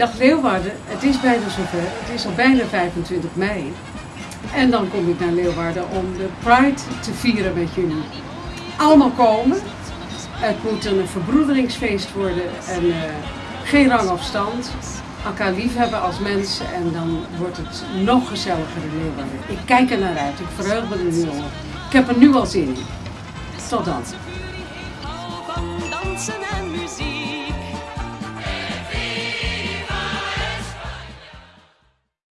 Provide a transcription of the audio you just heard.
Dag Leeuwarden, het is bijna zover. Het is al bijna 25 mei. En dan kom ik naar Leeuwarden om de Pride te vieren met jullie. Allemaal komen. Het moet een verbroederingsfeest worden en uh, geen rang of stand. Elkaar liefhebben als mensen en dan wordt het nog gezelliger in Leeuwarden. Ik kijk er naar uit, ik verheug me er nu al. Ik heb er nu al zin in. Tot dan.